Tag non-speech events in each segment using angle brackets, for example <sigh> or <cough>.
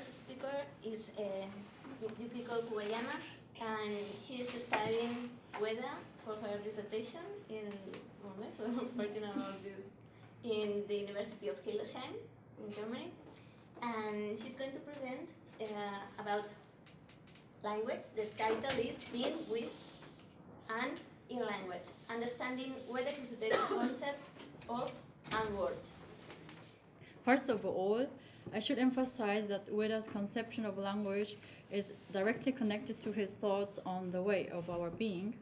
first speaker is uh, Yukiko Kuwayama, and she is studying Ueda for her dissertation in so <laughs> working about this in the University of Hildesheim in Germany. And she's going to present uh, about language. The title is Being with and in language, understanding Ueda's the <coughs> concept of and word. First of all, I should emphasize that Ueda's conception of language is directly connected to his thoughts on the way of our being.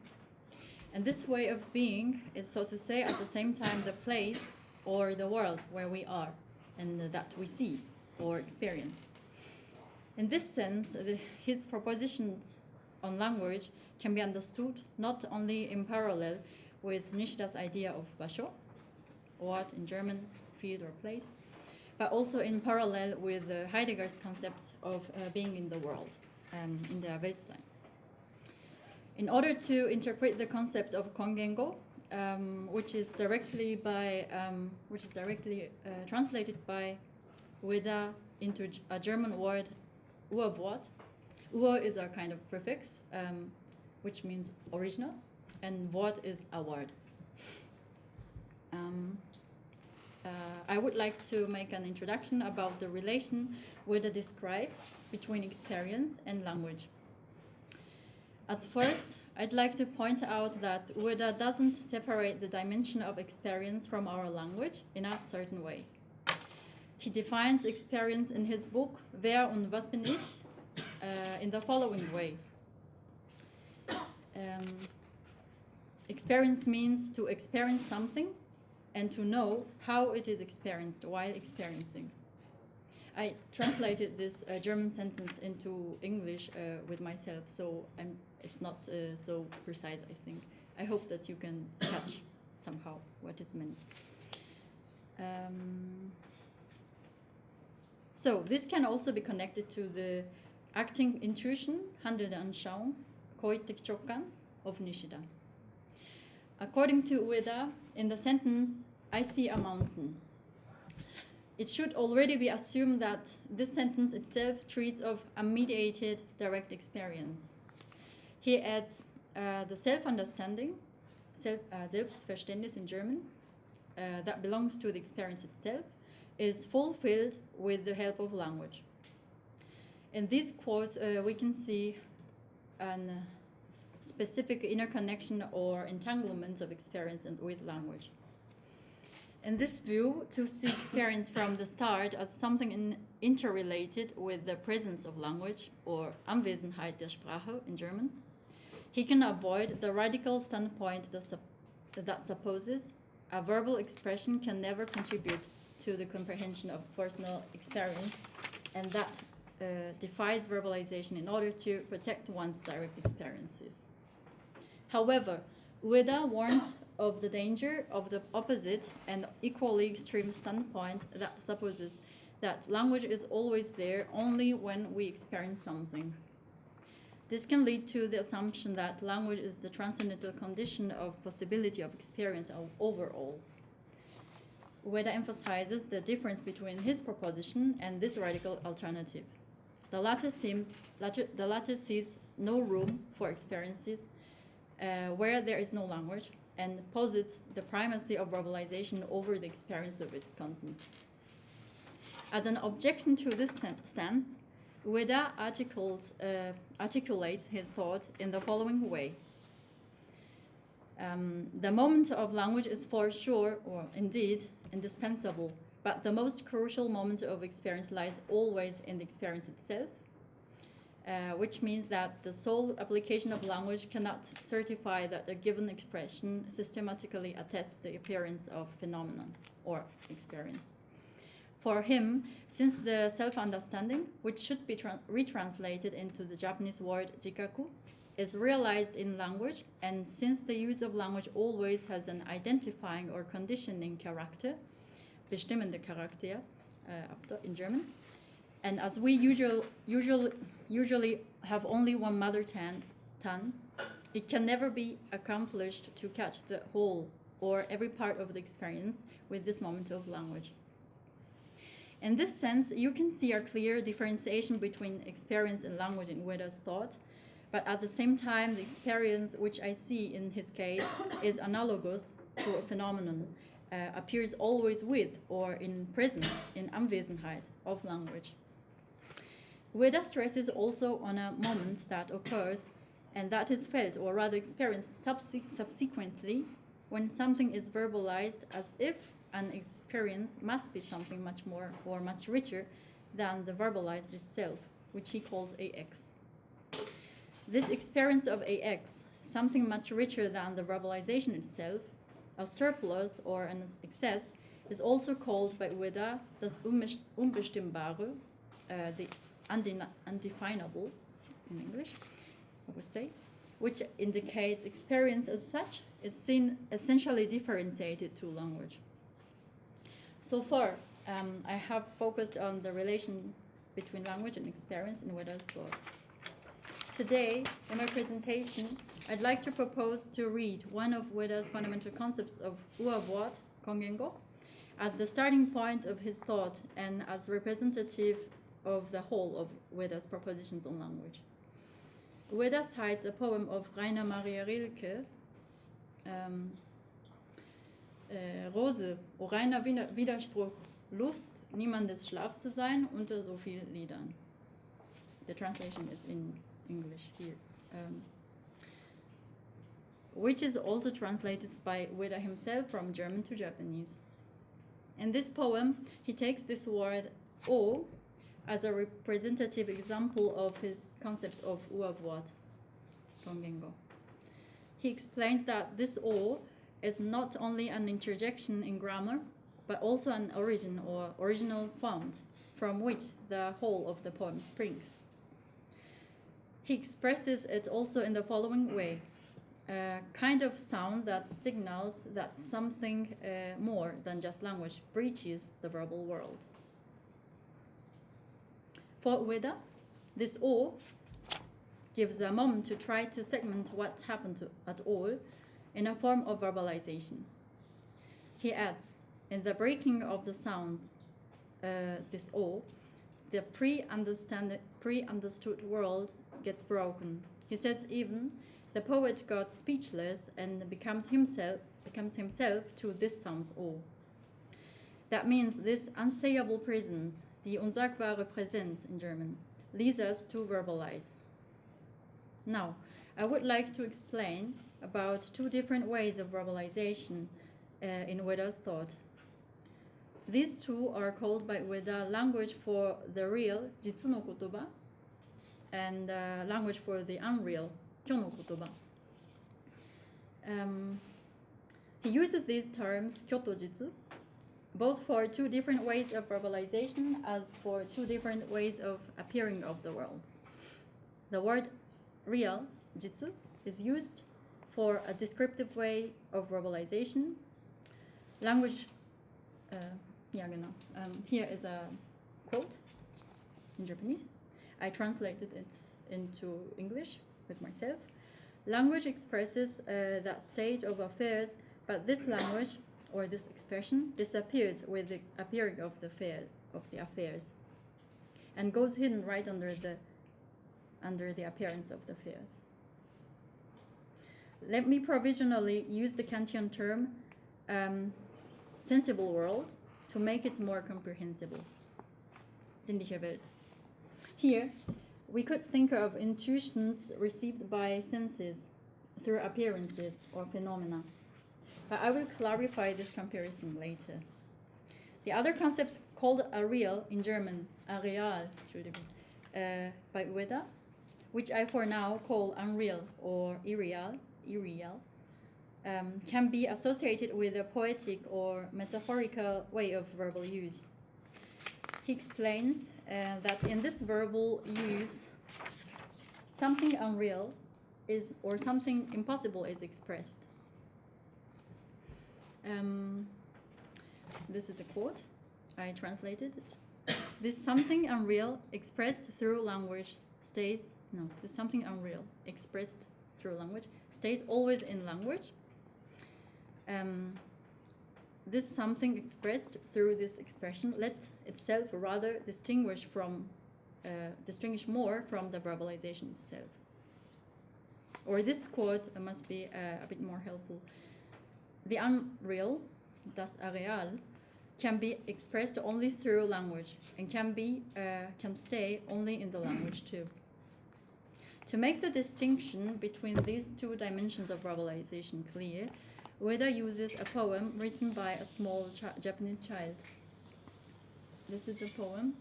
And this way of being is, so to say, at the same time the place or the world where we are and that we see or experience. In this sense, the, his propositions on language can be understood not only in parallel with Nishida's idea of Basho, Ort in German, field or place, but also in parallel with uh, Heidegger's concept of uh, being in the world, um, In-der-Welt-sein. In order to interpret the concept of Kongengo, um, which is directly by um, which is directly uh, translated by Ueda into a German word Urwort. Ur is our kind of prefix, um, which means original, and Wort is a word. Uh, I would like to make an introduction about the relation Ueda describes between experience and language. At first, I'd like to point out that Ueda doesn't separate the dimension of experience from our language in a certain way. He defines experience in his book Wer und was bin ich uh, in the following way. Um, experience means to experience something and to know how it is experienced while experiencing. I translated this uh, German sentence into English uh, with myself, so I'm, it's not uh, so precise, I think. I hope that you can catch somehow what is meant. Um, so this can also be connected to the acting intuition, handelnde Anschauung, Koiteki Chokkan of Nishida. According to Ueda, in the sentence, I see a mountain. It should already be assumed that this sentence itself treats of a mediated direct experience. He adds uh, the self-understanding, self, uh, Selbstverständnis in German, uh, that belongs to the experience itself, is fulfilled with the help of language. In these quotes, uh, we can see a specific interconnection or entanglement of experience and with language. In this view, to see experience from the start as something in, interrelated with the presence of language, or Anwesenheit der Sprache in German, he can avoid the radical standpoint that, that supposes a verbal expression can never contribute to the comprehension of personal experience, and that uh, defies verbalization in order to protect one's direct experiences. However, Ueda warns of the danger of the opposite and equally extreme standpoint that supposes that language is always there only when we experience something. This can lead to the assumption that language is the transcendental condition of possibility of experience overall. Ueda emphasizes the difference between his proposition and this radical alternative. The latter, seem, latter, the latter sees no room for experiences uh, where there is no language and posits the primacy of verbalization over the experience of its content. As an objection to this stance, Ueda uh, articulates his thought in the following way. Um, the moment of language is for sure, or indeed, indispensable, but the most crucial moment of experience lies always in the experience itself, uh, which means that the sole application of language cannot certify that a given expression systematically attests the appearance of phenomenon or experience. For him, since the self-understanding, which should be retranslated into the Japanese word jikaku, is realized in language, and since the use of language always has an identifying or conditioning character, bestimmende Charakter uh, in German, and as we usual, usual, usually have only one mother tongue, it can never be accomplished to catch the whole or every part of the experience with this moment of language. In this sense, you can see a clear differentiation between experience and language in Ueda's thought, but at the same time, the experience which I see in his case <coughs> is analogous to a phenomenon, uh, appears always with or in presence, in Anwesenheit of language. Ueda stresses also on a moment that occurs and that is felt or rather experienced subsequently when something is verbalized as if an experience must be something much more or much richer than the verbalized itself, which he calls AX. This experience of AX, something much richer than the verbalization itself, a surplus or an excess, is also called by Ueda das Unbestimmbare, uh, the undefinable in English, I would say, which indicates experience as such is seen essentially differentiated to language. So far, um, I have focused on the relation between language and experience in thought. Today, in my presentation, I'd like to propose to read one of Ueda's fundamental concepts of Urwort, Kongengo, at the starting point of his thought and as representative of the whole of Ueda's propositions on language. Ueda cites a poem of Rainer Maria Rilke, ähm, äh, Rose, o reiner Wider- Widerspruch, Lust, niemandes Schlaf zu sein unter so vielen Liedern. The translation is in English here. Um, which is also translated by Ueda himself from German to Japanese. In this poem, he takes this word o as a representative example of his concept of Urwort, Kongengo. He explains that this o is not only an interjection in grammar, but also an origin or original fount from which the whole of the poem springs. He expresses it also in the following way a kind of sound that signals that something uh, more than just language breaches the verbal world. For Ueda, this O gives a moment to try to segment what happened to, at all in a form of verbalization. He adds, in the breaking of the sounds, uh, this O, the pre-understood world gets broken. He says even the poet got speechless and becomes himself becomes himself to this sounds O. That means this unsayable presence, die unsagbare Präsenz in German, leads us to verbalize. Now, I would like to explain about two different ways of verbalization uh, in Ueda's thought. These two are called by Ueda language for the real, jitsu no kotoba, and uh, language for the unreal, kyo no kotoba. Um, he uses these terms, kyoto jitsu, both for two different ways of verbalization as for two different ways of appearing of the world. The word real, jitsu, is used for a descriptive way of verbalization. Language, uh, yeah. Um, here is a quote in Japanese. I translated it into English with myself. Language expresses uh, that state of affairs, but this language or this expression disappears with the appearing of the affair of the affairs, and goes hidden right under the under the appearance of the affairs. Let me provisionally use the Kantian term um, sensible world to make it more comprehensible. Here, we could think of intuitions received by senses through appearances or phenomena. But I will clarify this comparison later. The other concept called a real in German, a real, uh, by Ueda, which I for now call unreal or irreal, irreal, um, can be associated with a poetic or metaphorical way of verbal use. He explains uh, that in this verbal use, something unreal is or something impossible is expressed. Um, this is the quote. I translated it. <coughs> This something unreal expressed through language stays no. This something unreal expressed through language stays always in language. Um, this something expressed through this expression let itself rather distinguish from uh, distinguish more from the verbalization itself. Or this quote must be uh, a bit more helpful. The unreal, das Areal, can be expressed only through language and can be uh, can stay only in the language too. To make the distinction between these two dimensions of verbalization clear, Ueda uses a poem written by a small Japanese child. This is the poem.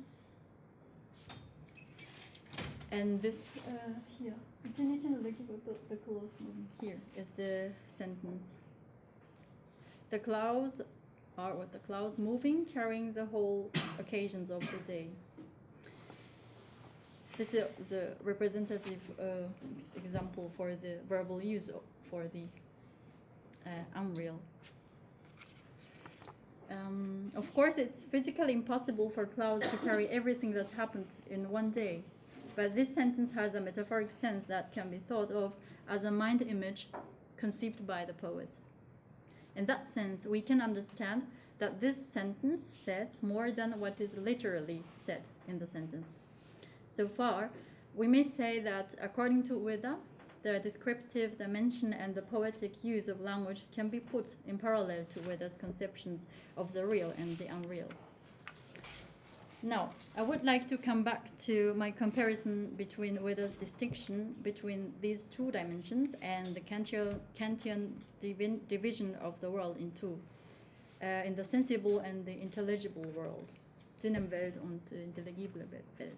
And this uh, here, the close here is the sentence. The clouds are what the clouds moving, carrying the whole occasions of the day. This is the representative uh, example for the verbal use for the uh, unreal. Um, of course, it's physically impossible for clouds to carry everything that happened in one day, but this sentence has a metaphoric sense that can be thought of as a mind image conceived by the poet. In that sense, we can understand that this sentence says more than what is literally said in the sentence. So far, we may say that according to Ueda, the descriptive dimension and the poetic use of language can be put in parallel to Ueda's conceptions of the real and the unreal. Now, I would like to come back to my comparison between Ueda's distinction between these two dimensions and the Kantian, Kantian division of the world in two, uh, in the sensible and the intelligible world, Sinnenwelt und intelligible Welt.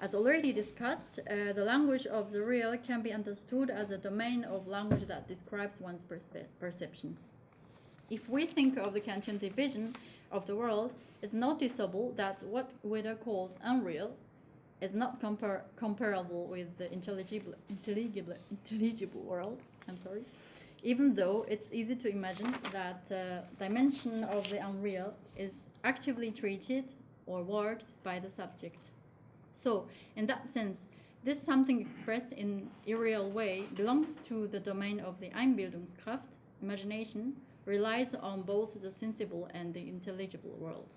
As already discussed, uh, the language of the real can be understood as a domain of language that describes one's perception. If we think of the Kantian division of the world, it's noticeable that what Ueda called unreal is not compar comparable with the intelligible, intelligible, intelligible world. I'm sorry. Even though it's easy to imagine that uh, dimension of the unreal is actively treated or worked by the subject. So, in that sense, this something expressed in a real way belongs to the domain of the Einbildungskraft, imagination, relies on both the sensible and the intelligible world.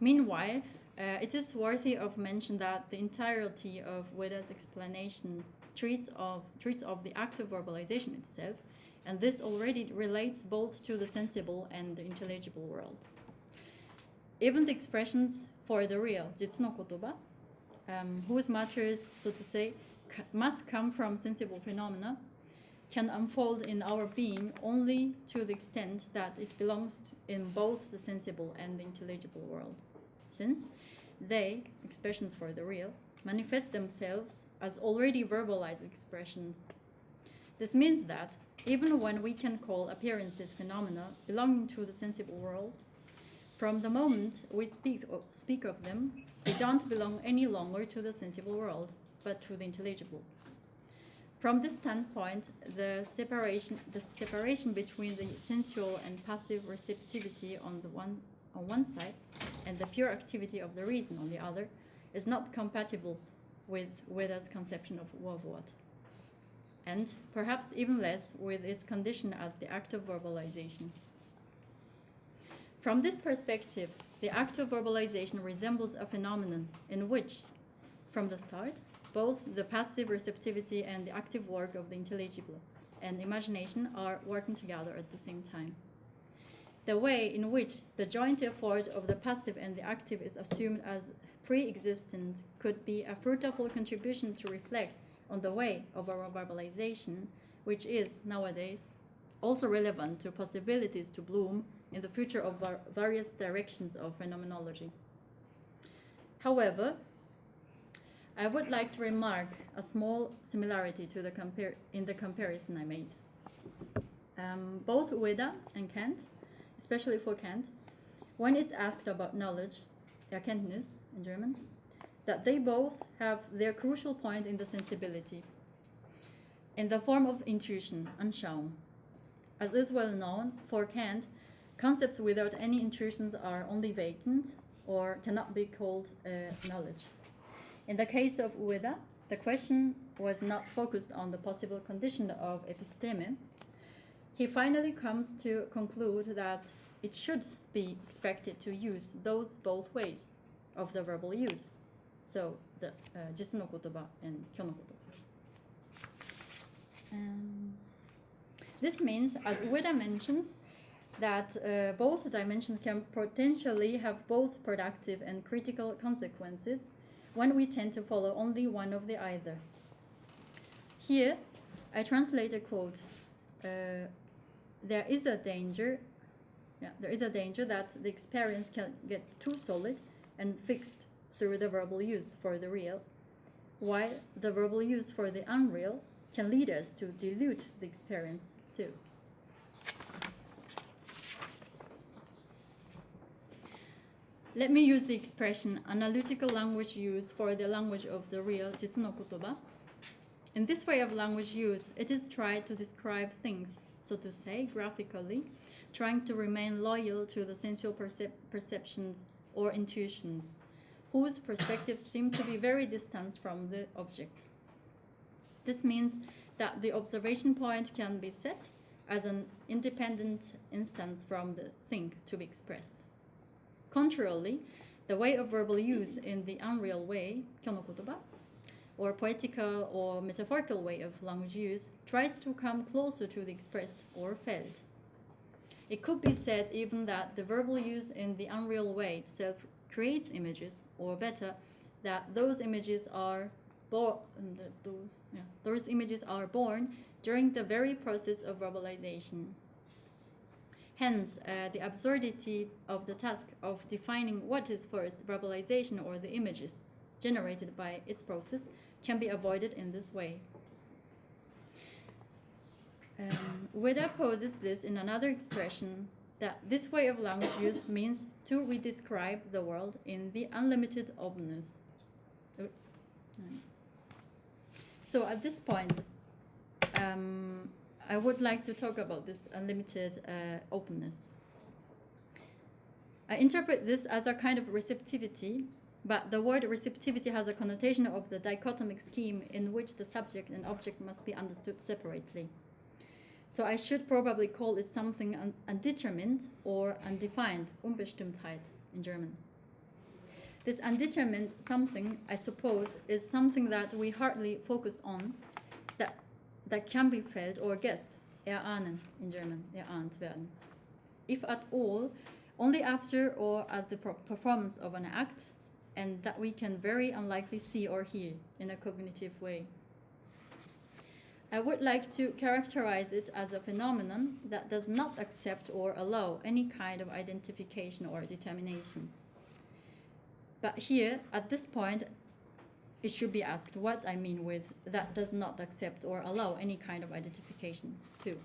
Meanwhile, uh, it is worthy of mention that the entirety of Ueda's explanation treats of, treats of the act of verbalization itself, and this already relates both to the sensible and the intelligible world. Even the expressions for the real, jitsu no kotoba, um, whose matters, so to say, must come from sensible phenomena, can unfold in our being only to the extent that it belongs in both the sensible and the intelligible world since they, expressions for the real, manifest themselves as already verbalized expressions. This means that even when we can call appearances phenomena belonging to the sensible world, from the moment we speak, speak of them, they don't belong any longer to the sensible world, but to the intelligible. From this standpoint, the separation, the separation between the sensual and passive receptivity on the one on one side and the pure activity of the reason on the other is not compatible with Ueda's conception of what, and perhaps even less with its condition at the act of verbalization. From this perspective, the act of verbalization resembles a phenomenon in which, from the start, both the passive receptivity and the active work of the intelligible and imagination are working together at the same time the way in which the joint effort of the passive and the active is assumed as pre-existent could be a fruitful contribution to reflect on the way of our verbalization, which is nowadays also relevant to possibilities to bloom in the future of various directions of phenomenology. However, I would like to remark a small similarity to the in the comparison I made. Um, both Ueda and Kant especially for Kant, when it's asked about knowledge, Erkenntnis in German, that they both have their crucial point in the sensibility, in the form of intuition, Anschauung. As is well known, for Kant, concepts without any intrusions are only vacant or cannot be called uh, knowledge. In the case of Ueda, the question was not focused on the possible condition of episteme. He finally comes to conclude that it should be expected to use those both ways of the verbal use. So the uh, and kyo no kotoba. Um, this means, as Ueda mentions, that uh, both dimensions can potentially have both productive and critical consequences when we tend to follow only one of the either. Here, I translate a quote. Uh, there is a danger, yeah, there is a danger that the experience can get too solid and fixed through the verbal use for the real, while the verbal use for the unreal can lead us to dilute the experience too. Let me use the expression analytical language use for the language of the real jitsu no kotoba. In this way of language use, it is tried to describe things, so to say, graphically, trying to remain loyal to the sensual percep perceptions or intuitions, whose perspectives seem to be very distant from the object. This means that the observation point can be set as an independent instance from the thing to be expressed. Contrarily, the way of verbal use in the unreal way, kyonokotoba, or poetical or metaphorical way of language use, tries to come closer to the expressed or felt. It could be said even that the verbal use in the unreal way itself creates images, or better, that those images are born, um, those, yeah, those images are born during the very process of verbalization. Hence, uh, the absurdity of the task of defining what is first, verbalization or the images generated by its process, can be avoided in this way. Um, Ueda poses this in another expression that this way of language use means to redescribe the world in the unlimited openness. Uh, so at this point, um, I would like to talk about this unlimited uh, openness. I interpret this as a kind of receptivity, but the word receptivity has a connotation of the dichotomic scheme in which the subject and object must be understood separately. So I should probably call it something un undetermined or undefined, Unbestimmtheit in German. This undetermined something, I suppose, is something that we hardly focus on, that, can be felt or guessed, erahnen in German, erahnt werden. If at all, only after or at the performance of an act, and that we can very unlikely see or hear in a cognitive way. I would like to characterize it as a phenomenon that does not accept or allow any kind of identification or determination. But here, at this point, it should be asked what I mean with that does not accept or allow any kind of identification too.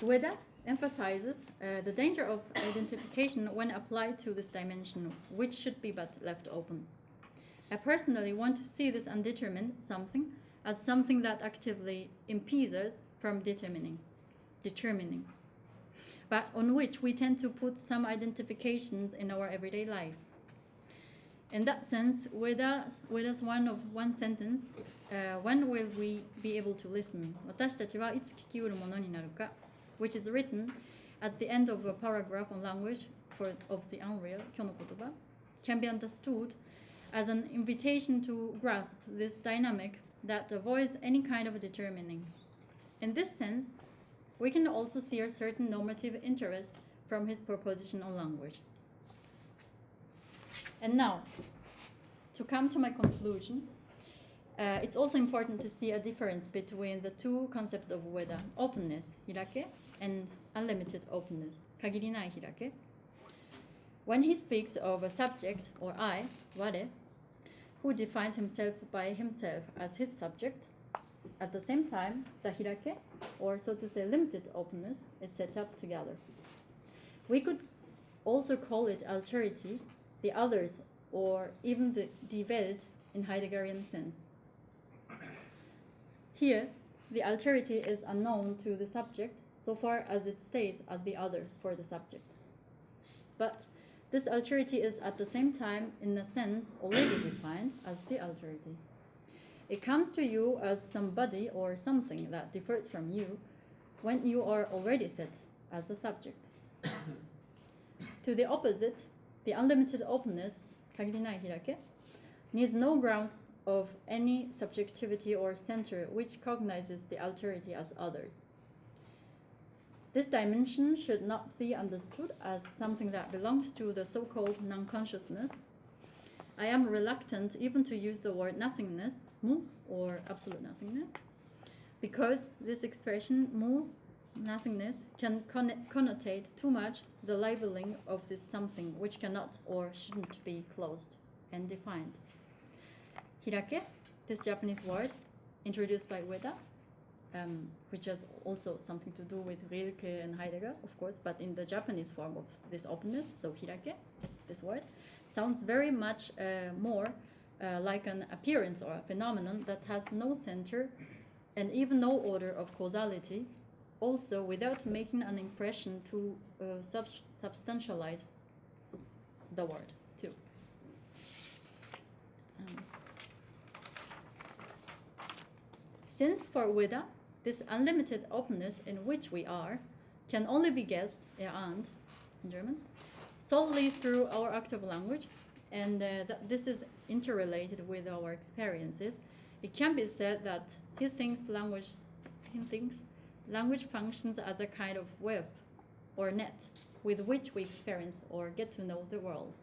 Ueda emphasizes uh, the danger of identification when applied to this dimension, which should be but left open. I personally want to see this undetermined something as something that actively impedes us from determining, determining but on which we tend to put some identifications in our everyday life. In that sense, with us, with us one of one sentence, uh, when will we be able to listen? which is written at the end of a paragraph on language for, of the unreal, kyo no kotoba can be understood as an invitation to grasp this dynamic that avoids any kind of determining. In this sense, we can also see a certain normative interest from his proposition on language. And now, to come to my conclusion, uh, it's also important to see a difference between the two concepts of Ueda, openness, hirake, and unlimited openness, kagirinai hirake. When he speaks of a subject, or I, ware, who defines himself by himself as his subject, at the same time, the hirake, or so to say limited openness, is set up together. We could also call it alterity, the others, or even the die Welt in Heideggerian sense. Here, the alterity is unknown to the subject so far as it stays at the other for the subject. But this alterity is at the same time, in a sense, already <coughs> defined as the alterity. It comes to you as somebody or something that differs from you when you are already set as a subject. <coughs> to the opposite, the unlimited openness, needs no grounds of any subjectivity or center which cognizes the alterity as others. This dimension should not be understood as something that belongs to the so-called non-consciousness, I am reluctant even to use the word nothingness, mu, or absolute nothingness, because this expression, mu, nothingness, can con- connotate too much the labeling of this something which cannot or shouldn't be closed and defined. Hirake, this Japanese word, introduced by Ueda, um, which has also something to do with Rilke and Heidegger, of course, but in the Japanese form of this openness, so hirake, this word, sounds very much uh, more uh, like an appearance or a phenomenon that has no center and even no order of causality, also without making an impression to uh, sub- substantialize the word, too. Um, since for Ueda, this unlimited openness in which we are can only be guessed, erahnt in German, solely through our active language, and uh, that this is interrelated with our experiences. It can be said that he thinks language, he thinks language functions as a kind of web or net with which we experience or get to know the world.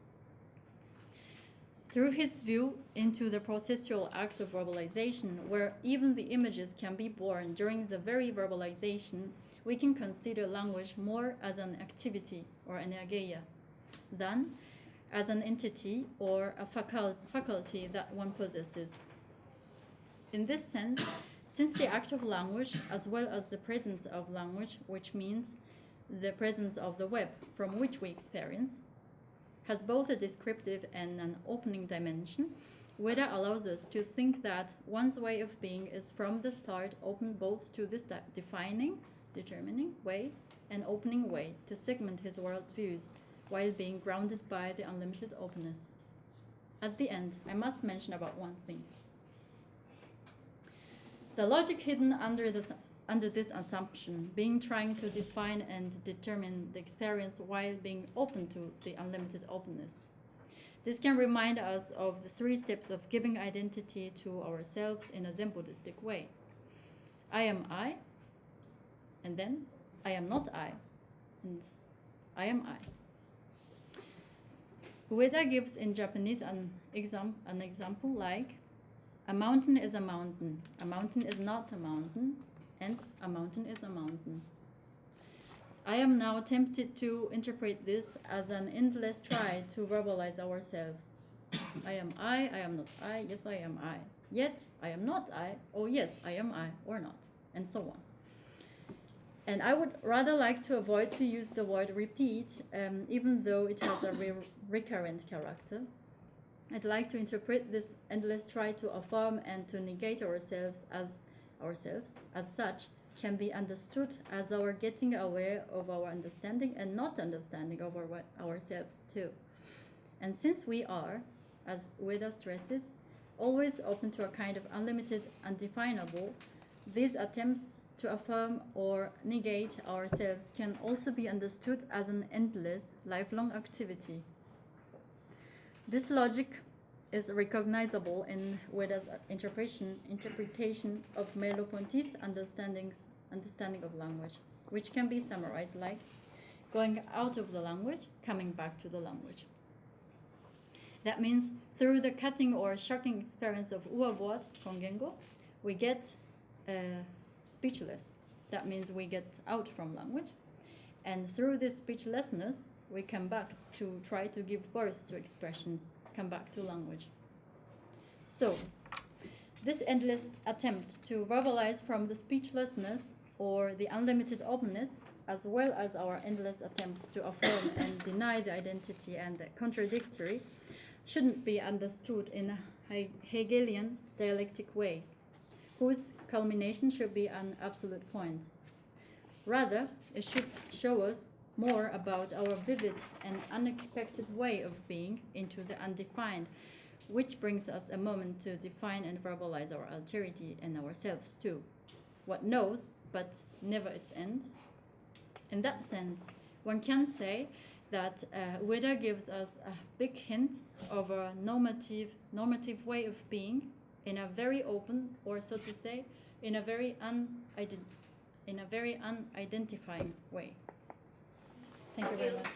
Through his view into the processual act of verbalization, where even the images can be born during the very verbalization, we can consider language more as an activity or an energeia than as an entity or a faculty that one possesses. In this sense, since the act of language, as well as the presence of language, which means the presence of the web from which we experience, has both a descriptive and an opening dimension, Ueda allows us to think that one's way of being is from the start open both to this defining, determining way and opening way to segment his worldviews while being grounded by the unlimited openness. At the end, I must mention about one thing. The logic hidden under this under this assumption, being trying to define and determine the experience while being open to the unlimited openness. This can remind us of the three steps of giving identity to ourselves in a Zen Buddhistic way. I am I, and then I am not I, and I am I. Ueda gives in Japanese an, exam- an example like a mountain is a mountain, a mountain is not a mountain, and a mountain is a mountain. I am now tempted to interpret this as an endless try to verbalize ourselves. <coughs> I am I, I am not I, yes, I am I. Yet, I am not I, oh, yes, I am I, or not, and so on. And I would rather like to avoid to use the word repeat, um, even though it has a re- recurrent character. I'd like to interpret this endless try to affirm and to negate ourselves as ourselves as such can be understood as our getting aware of our understanding and not understanding of our, ourselves too. And since we are, as Ueda stresses, always open to a kind of unlimited, undefinable, these attempts to affirm or negate ourselves can also be understood as an endless, lifelong activity. This logic is recognizable in Ueda's interpretation, interpretation of Merleau-Ponty's understanding of language, which can be summarized like going out of the language, coming back to the language. That means through the cutting or shocking experience of Urwort, kongengo, we get uh, speechless. That means we get out from language. And through this speechlessness, we come back to try to give birth to expressions, come back to language. So, this endless attempt to verbalize from the speechlessness or the unlimited openness, as well as our endless attempts to affirm and deny the identity and the contradictory, shouldn't be understood in a Hegelian dialectic way, whose culmination should be an absolute point. Rather, it should show us more about our vivid and unexpected way of being into the undefined, which brings us a moment to define and verbalize our alterity and ourselves too. What knows, but never its end. In that sense, one can say that uh, Ueda gives us a big hint of a normative, normative way of being in a very open, or so to say, in a very unident, in a very unidentifying way. Thank you very much.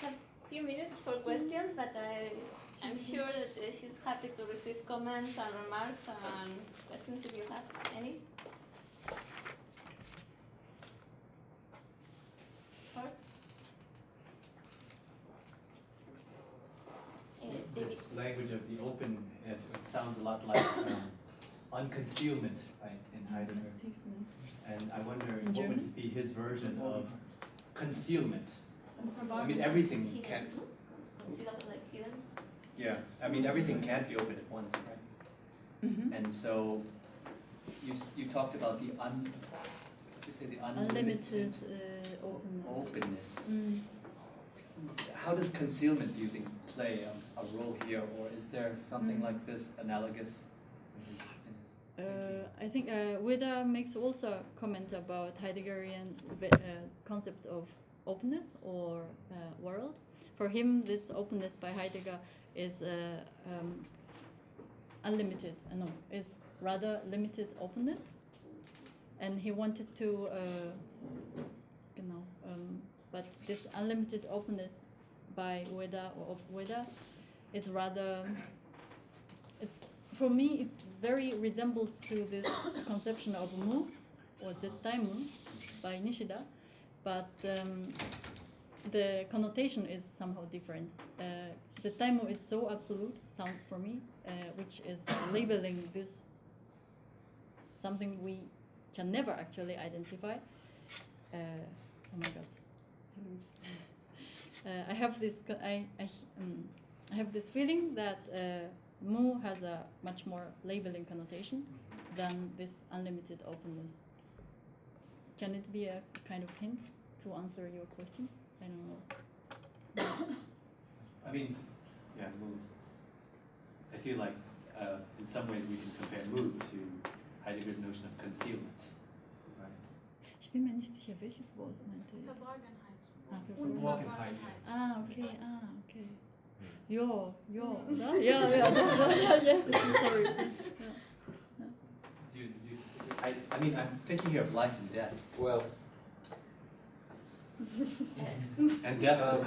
so. Few minutes for questions, but I, I'm sure that she's happy to receive comments and remarks and questions if you have any. First. Uh, David. This language of the open, it, it sounds a lot like um, unconcealment, right, in Heidegger. And I wonder In what German? would be his version of concealment. I mean, everything can, Consider like hidden. yeah, I mean, everything can't be open at once, right? Mhm. And so, you, you talked about the un, you say, the Unlimited unlimited uh, openness. openness. Mm. How does concealment, do you think, play a, a role here, or is there something Mm. like this analogous in his, in his Uh. I think uh, Ueda makes also a comment about Heideggerian uh, concept of openness or uh, world. For him, this openness by Heidegger is uh, um, unlimited. Uh, no, is rather limited openness, and he wanted to. Uh, know, um, but this unlimited openness by Ueda or of Weda is rather. It's for me, it very resembles to this <coughs> conception of mu or zetaimu by Nishida, but um, the connotation is somehow different. Uh, zetaimu is so absolute, sounds for me, uh, which is labeling this something we can never actually identify. Uh, oh my god, <laughs> uh, I have this. I I, um, I have this feeling that. Mu has a much more labeling connotation than this unlimited openness. Can it be a kind of hint to answer your question? I don't know. <coughs> I mean, yeah, mood. I feel like uh, in some ways we can compare mood to Heidegger's notion of concealment, right? Ich bin mir nicht sicher, welches Wort meinte er jetzt. Verborgenheit. Ah, Unverborgenheit. Ah, okay, ah, okay. Ja, ja, oder? Ja, ja, doch, doch, ja, yes, sorry. Ja. Do you, do? I, I mean, I'm thinking here of life and death. Well, And death is Um,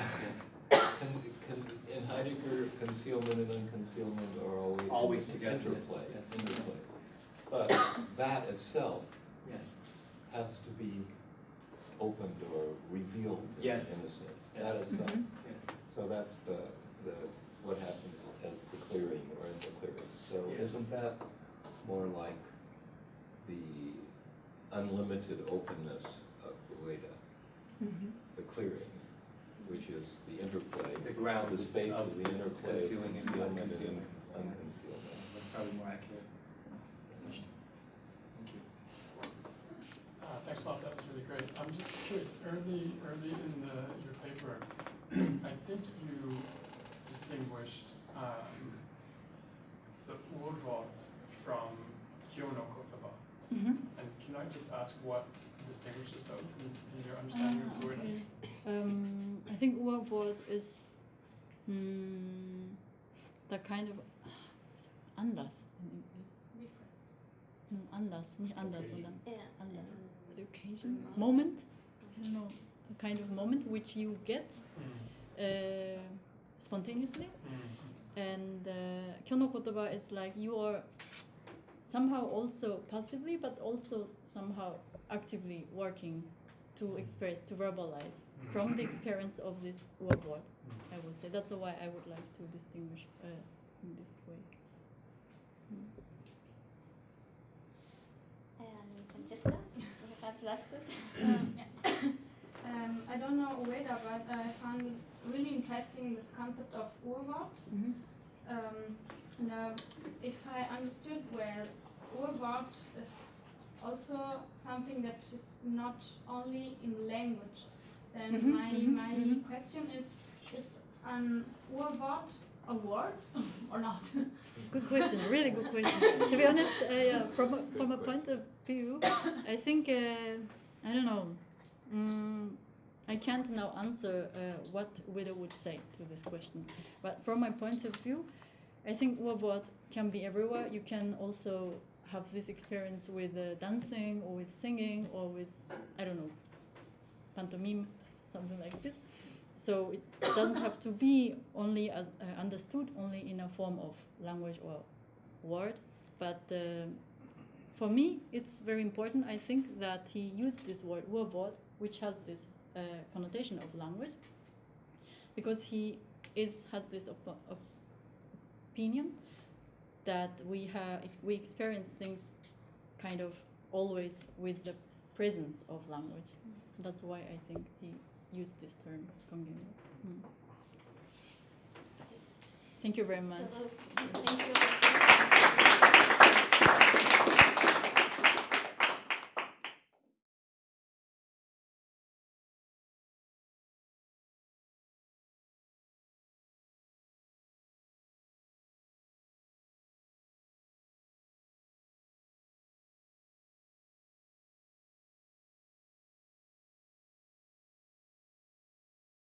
can, can, in Heidegger, concealment and unconcealment are always, Always together, Interplay, yes. interplay. But that itself yes. has to be opened or revealed in, Yes. in a sense. Yes. That itself. Mhm. Yes. So that's the, the what happens as the clearing or in the clearing. So Yeah. isn't that more like the unlimited openness of Ueda, Mhm. the clearing, which is the interplay, The ground the space of of the interplay of concealing and concealment and unconcealment. unconcealment. That's probably more accurate. Thank you. Uh, thanks a lot, that was really great. I'm just curious, early, early in the, your paper, I think you distinguished um, the Urwort from Kyono Kotoba. Mhm. And can I just ask what distinguishes those in, in your understanding Ah, of Urwort? okay. Um, I think Urwort is mm, the kind of <sighs> Anlass. in English. Different. Mm, Anlass, nicht anders, Okay. sondern Yeah. Anders. the occasion, moment. I don't know, a kind of moment which you get Mm. uh, spontaneously. Mm. And uh, kyono kotoba is like you are somehow also passively, but also somehow actively working to express, to verbalize from the experience of this word word. I would say that's why I would like to distinguish uh, in this way. Mm. And Francesca, <laughs> perhaps last question. <coughs> Um, <coughs> um, I don't know Ueda, but I found really interesting this concept of Urwort. Mhm. Um, now, if I understood well, Urwort is also something that is not only in language, Then Mhm, my mhm, my mhm. question is is an Urwort a word <laughs> or not? Good question, really good question. <laughs> to be honest, uh, from, a, from a point of view, I think, uh, I don't know, mm, I can't now answer uh, what Ueda would say to this question. But from my point of view, I think Wabot can be everywhere. You can also have this experience with uh, dancing or with singing or with, I don't know, pantomime, something like this. So it doesn't have to be only uh, uh, understood only in a form of language or word, but uh, for me it's very important. I think that he used this word "word," which has this uh, connotation of language, because he is has this op- op- opinion that we have we experience things kind of always with the presence of language. That's why I think he used this term. Mm. Thank you very much. So, thank you.